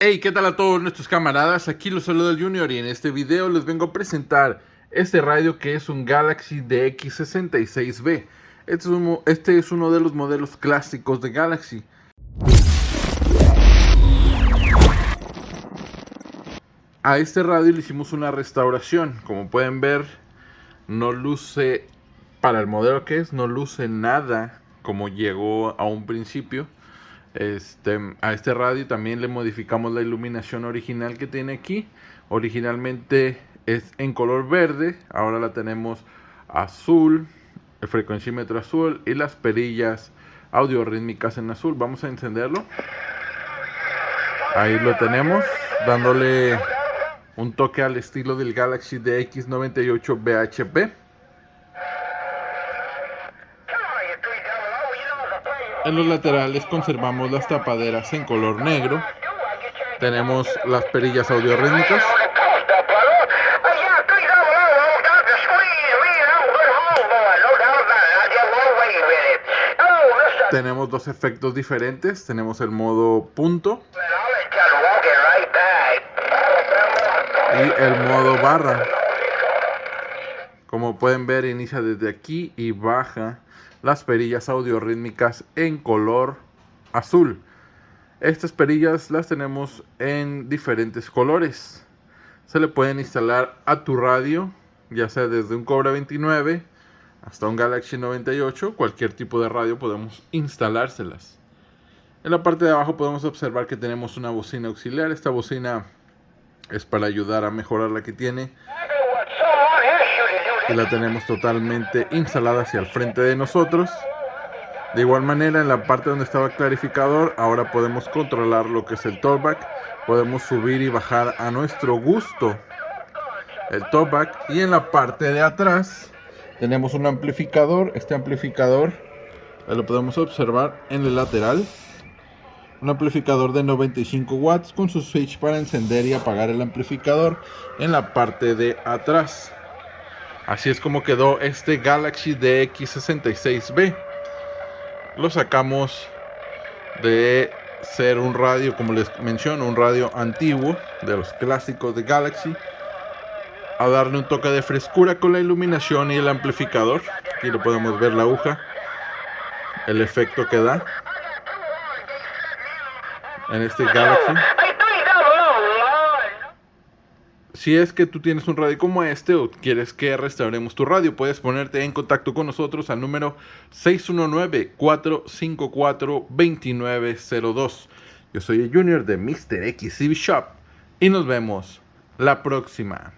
Hey, ¿qué tal a todos nuestros camaradas? Aquí los saluda el Junior y en este video les vengo a presentar este radio que es un Galaxy DX66B. Este este es uno de los modelos clásicos de Galaxy. A este radio le hicimos una restauración. Como pueden ver, no luce, para el modelo que es, no luce nada como llegó a un principio este, a este radio también le modificamos la iluminación original que tiene aquí. Originalmente es en color verde, ahora la tenemos azul, el frecuencímetro azul y las perillas audio rítmicas en azul. Vamos a encenderlo. Ahí lo tenemos, dándole un toque al estilo del Galaxy DX98 BHP. En los laterales conservamos las tapaderas en color negro. Tenemos las perillas audio rítmicas. Tenemos dos efectos diferentes. Tenemos el modo punto y el modo barra. Como pueden ver, inicia desde aquí y baja las perillas audio rítmicas en color azul. Estas perillas las tenemos en diferentes colores. Se le pueden instalar a tu radio, ya sea desde un Cobra 29 hasta un Galaxy 98, cualquier tipo de radio podemos instalárselas. En la parte de abajo podemos observar que tenemos una bocina auxiliar. Esta bocina es para ayudar a mejorar la que tiene la tenemos totalmente instalada hacia el frente de nosotros. De igual manera en la parte donde estaba el clarificador ahora podemos controlar lo que es el talkback. Podemos subir y bajar a nuestro gusto el talkback. Y en la parte de atrás tenemos un amplificador. Este amplificador lo podemos observar en el lateral. Un amplificador de 95 watts con su switch para encender y apagar el amplificador en la parte de atrás. Así es como quedó este Galaxy DX66B. Lo sacamos de ser un radio, como les menciono, un radio antiguo de los clásicos de Galaxy. A darle un toque de frescura con la iluminación y el amplificador. Aquí lo podemos ver la aguja. El efecto que da. En este Galaxy. Si es que tú tienes un radio como este o quieres que restauremos tu radio, puedes ponerte en contacto con nosotros al número 619-454-2902. Yo soy el Junior de Mr. X Shop y nos vemos la próxima.